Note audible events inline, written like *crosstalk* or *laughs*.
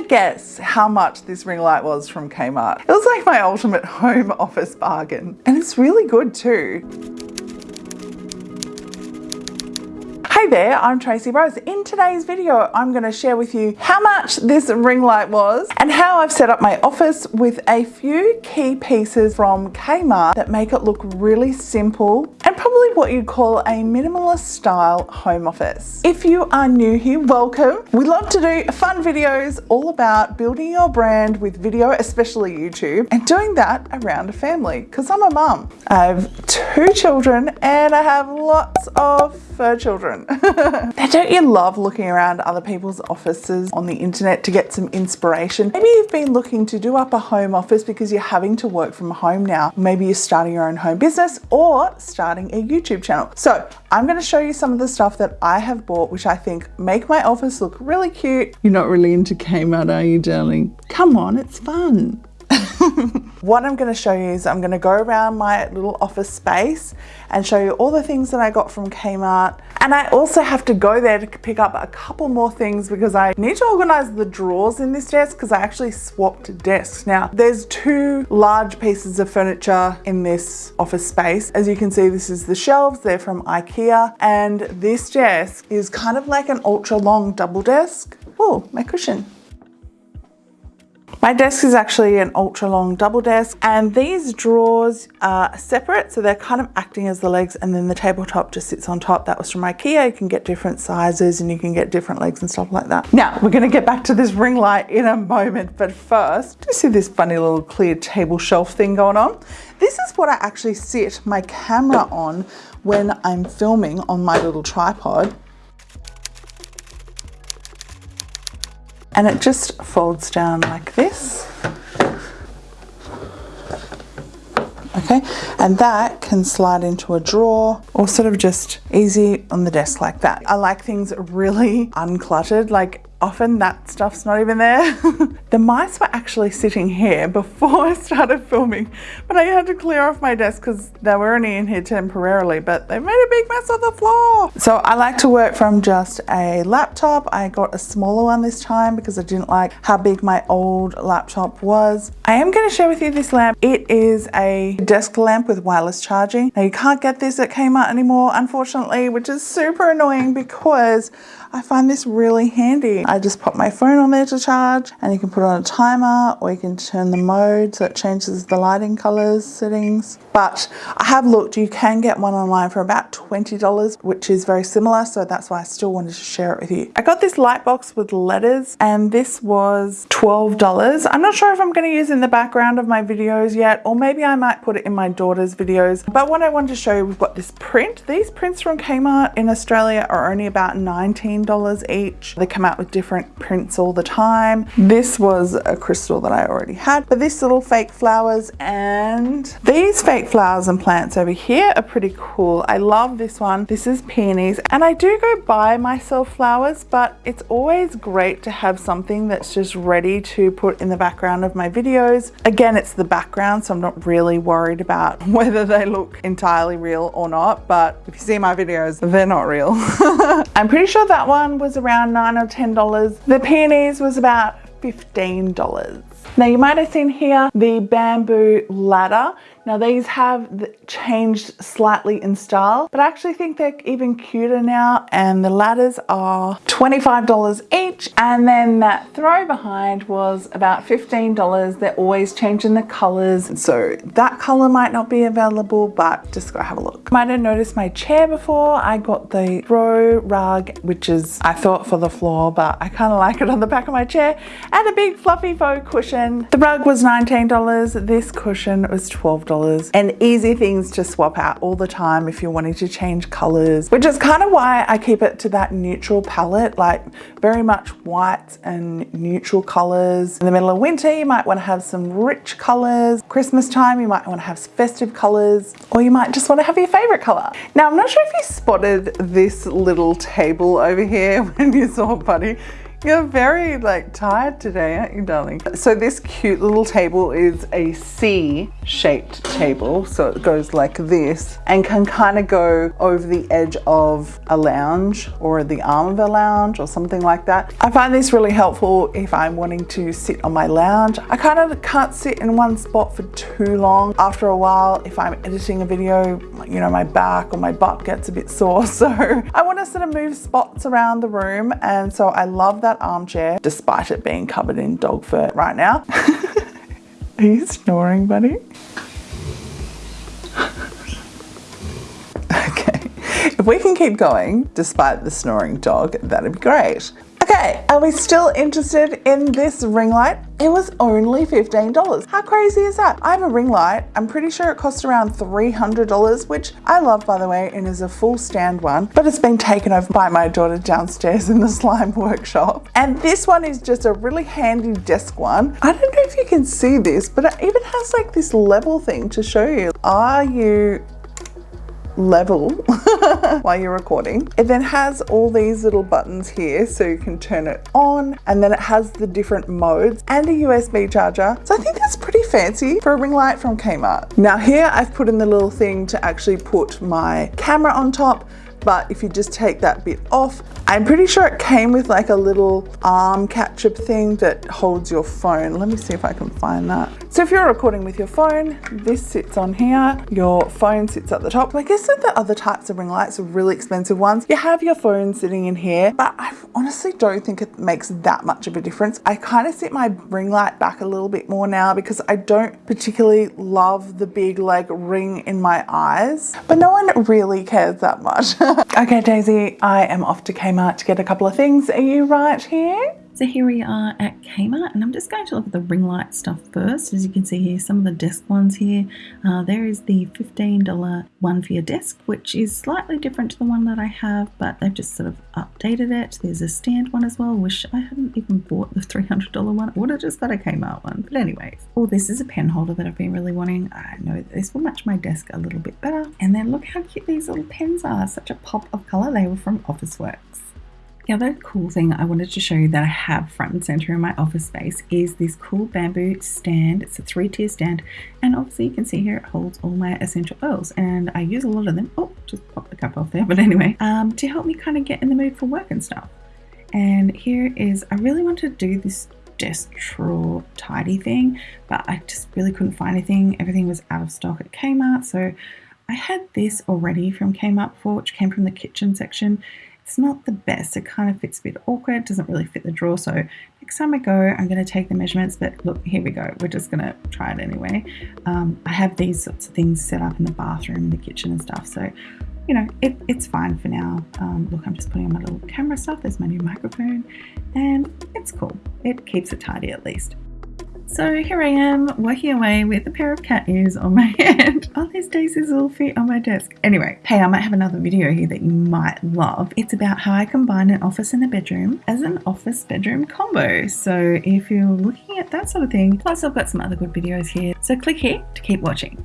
guess how much this ring light was from Kmart. It was like my ultimate *laughs* home office bargain. And it's really good too. Hey there, I'm Tracy Rose. In today's video, I'm going to share with you how much this ring light was and how I've set up my office with a few key pieces from Kmart that make it look really simple what you'd call a minimalist style home office. If you are new here, welcome. We love to do fun videos all about building your brand with video, especially YouTube, and doing that around a family because I'm a mum. I have two children and I have lots of fur children. *laughs* now don't you love looking around other people's offices on the internet to get some inspiration? Maybe you've been looking to do up a home office because you're having to work from home now. Maybe you're starting your own home business or starting a YouTube channel. So I'm going to show you some of the stuff that I have bought which I think make my office look really cute. You're not really into Kmart are you darling? Come on, it's fun. *laughs* what I'm going to show you is I'm going to go around my little office space and show you all the things that I got from Kmart. And I also have to go there to pick up a couple more things because I need to organize the drawers in this desk because I actually swapped desks. Now, there's two large pieces of furniture in this office space. As you can see, this is the shelves. They're from Ikea. And this desk is kind of like an ultra long double desk. Oh, my cushion. My desk is actually an ultra long double desk and these drawers are separate so they're kind of acting as the legs and then the tabletop just sits on top. That was from Ikea. You can get different sizes and you can get different legs and stuff like that. Now we're going to get back to this ring light in a moment but first do you see this funny little clear table shelf thing going on? This is what I actually sit my camera on when I'm filming on my little tripod and it just folds down like this. Okay, and that can slide into a drawer or sort of just easy on the desk like that. I like things really uncluttered, like often that stuff's not even there. *laughs* the mice were actually sitting here before *laughs* I started filming, but I had to clear off my desk because they were only in here temporarily, but they made a big mess on the floor. So I like to work from just a laptop. I got a smaller one this time because I didn't like how big my old laptop was. I am going to share with you this lamp. It is a desk lamp with wireless charging. Now you can't get this at Kmart anymore, unfortunately, which is super annoying because I find this really handy. I just pop my phone on there to charge and you can put on a timer or you can turn the mode so it changes the lighting colors settings. But I have looked, you can get one online for about $20, which is very similar. So that's why I still wanted to share it with you. I got this light box with letters and this was $12. I'm not sure if I'm going to use it in the background of my videos yet, or maybe I might put it in my daughter's videos. But what I wanted to show you, we've got this print. These prints from Kmart in Australia are only about 19 $15 each. They come out with different prints all the time. This was a crystal that I already had, but this little fake flowers and these fake flowers and plants over here are pretty cool. I love this one. This is peonies and I do go buy myself flowers, but it's always great to have something that's just ready to put in the background of my videos. Again, it's the background, so I'm not really worried about *laughs* whether they look entirely real or not, but if you see my videos, they're not real. *laughs* I'm pretty sure that one was around nine or ten dollars. The peonies was about fifteen dollars. Now you might have seen here the bamboo ladder. Now these have changed slightly in style, but I actually think they're even cuter now and the ladders are $25 each and then that throw behind was about $15. They're always changing the colors. So that color might not be available, but just go have a look. Might have noticed my chair before. I got the throw rug, which is I thought for the floor, but I kind of like it on the back of my chair and a big fluffy faux cushion. The rug was $19. This cushion was $12 $12 and easy things to swap out all the time if you're wanting to change colors, which is kind of why I keep it to that neutral palette, like very much whites and neutral colors. In the middle of winter, you might want to have some rich colors. Christmas time, you might want to have festive colors, or you might just want to have your favorite color. Now, I'm not sure if you spotted this little table over here *laughs* when you saw Buddy You're very like tired today, aren't you, darling? So this cute little table is a C-shaped table. So it goes like this and can kind of go over the edge of a lounge or the arm of a lounge or something like that. I find this really helpful if I'm wanting to sit on my lounge. I kind of can't sit in one spot for too long. After a while, if I'm editing a video, you know, my back or my butt gets a bit sore. *laughs* So I want to sort of move spots around the room. And so I love that armchair, despite it being covered in dog fur right now. *laughs* Are you snoring, buddy? *laughs* okay. If we can keep going despite the snoring dog, that'd be great. Okay, are we still interested in this ring light? It was only $15. How crazy is that? I have a ring light. I'm pretty sure it cost around $300, which I love by the way, and is a full stand one, but it's been taken over by my daughter downstairs in the slime *laughs* workshop. And this one is just a really handy desk one. I don't know if you can see this, but it even has like this level thing to show you. Are you level *laughs* while you're recording. It then has all these little buttons here so you can turn it on and then it has the different modes and a USB charger. So I think that's pretty fancy for a ring light from Kmart. Now here I've put in the little thing to actually put my camera on top but if you just take that bit off, I'm pretty sure it came with like a little arm catcher thing that holds your phone. Let me see if I can find that. So if you're recording with your phone, this sits on here, your phone sits at the top. I guess the other types of ring lights are really expensive ones. You have your phone sitting in here, but I honestly don't think it makes that much of a difference. I kind of sit my ring light back a little bit more now because I don't particularly love the big like ring in my eyes, but no one really cares that much. *laughs* *laughs* okay, Daisy, I am off to Kmart to get a couple of things. Are you right here? So here we are at Kmart and I'm just going to look at the ring light stuff first. As you can see here, some of the desk ones here. Uh, there is the $15 one for your desk, which is slightly different to the one that I have, but they've just sort of updated it. There's a stand one as well, which I hadn't even bought the $300 one. I would have just got a Kmart one. But anyways, oh, this is a pen holder that I've been really wanting. I know this will match my desk a little bit better. And then look how cute these little pens are. Such a pop of color. They were from Officeworks. The other cool thing I wanted to show you that I have front and center in my office space is this cool bamboo stand. It's a three tier stand and obviously you can see here it holds all my essential oils and I use a lot of them. Oh, just pop the cup off there. But anyway, um, to help me kind of get in the mood for work and stuff. And here is, I really want to do this desk drawer tidy thing, but I just really couldn't find anything. Everything was out of stock at Kmart. So I had this already from Kmart before, which came from the kitchen section it's not the best. It kind of fits a bit awkward. It doesn't really fit the drawer. So next time I go, I'm going to take the measurements. But look, here we go. We're just going to try it anyway. Um, I have these sorts of things set up in the bathroom, the kitchen and stuff. So, you know, it, it's fine for now. Um, look, I'm just putting on my little camera stuff. There's my new microphone and it's cool. It keeps it tidy at least. So here I am working away with a pair of cat ears on my *laughs* head. Oh, there's Daisy's little feet on my desk. Anyway, hey, I might have another video here that you might love. It's about how I combine an office and a bedroom as an office bedroom combo. So if you're looking at that sort of thing, plus I've got some other good videos here. So click here to keep watching.